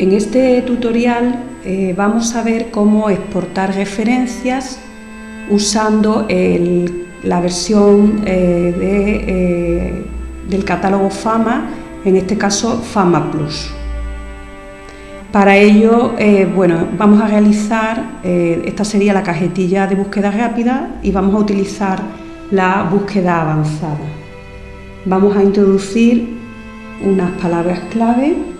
En este tutorial eh, vamos a ver cómo exportar referencias usando la versión eh, eh, del catálogo FAMA, en este caso FAMA Plus. Para ello, bueno, vamos a realizar, esta sería la cajetilla de búsqueda rápida y vamos a utilizar la búsqueda avanzada. Vamos a introducir unas palabras clave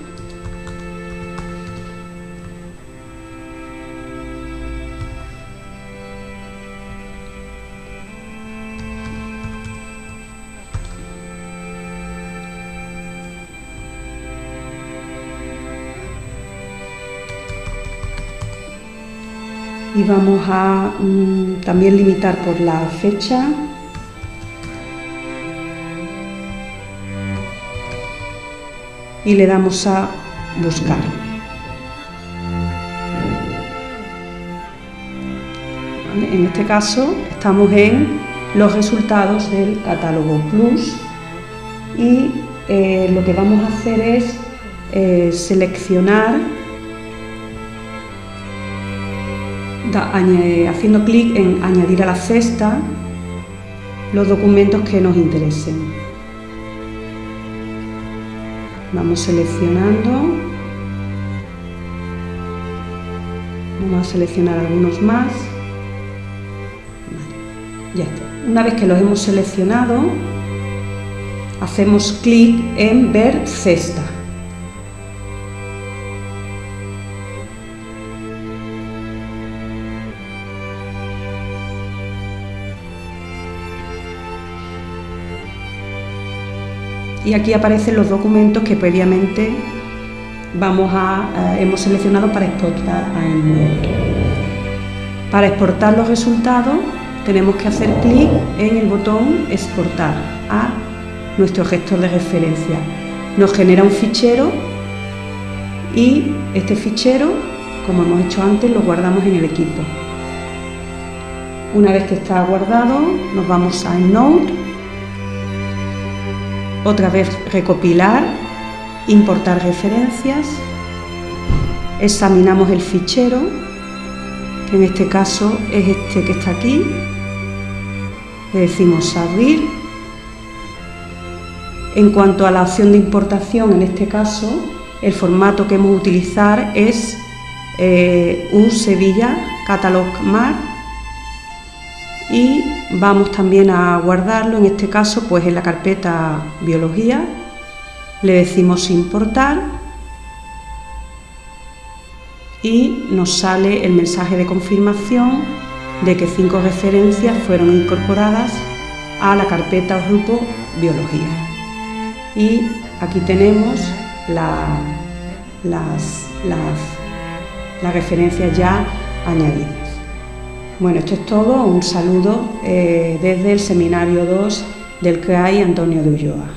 y vamos a mm, también limitar por la fecha y le damos a buscar. En este caso estamos en los resultados del catálogo Plus y eh, lo que vamos a hacer es eh, seleccionar haciendo clic en añadir a la cesta los documentos que nos interesen. Vamos seleccionando. Vamos a seleccionar algunos más. ya está. Una vez que los hemos seleccionado, hacemos clic en ver cesta. Y aquí aparecen los documentos que previamente vamos a, hemos seleccionado para exportar a EndNote. Para exportar los resultados tenemos que hacer clic en el botón exportar a nuestro gestor de referencia. Nos genera un fichero y este fichero, como hemos hecho antes, lo guardamos en el equipo. Una vez que está guardado, nos vamos a EndNote otra vez recopilar, importar referencias, examinamos el fichero, que en este caso es este que está aquí, le decimos abrir. En cuanto a la opción de importación, en este caso, el formato que hemos utilizar es eh, un Sevilla Catalog Mar y vamos también a guardarlo, en este caso pues en la carpeta biología, le decimos importar y nos sale el mensaje de confirmación de que cinco referencias fueron incorporadas a la carpeta o grupo biología. Y aquí tenemos las, las referencias ya añadidas. Bueno, esto es todo. Un saludo eh, desde el Seminario 2 del CRAI Antonio de Ulloa.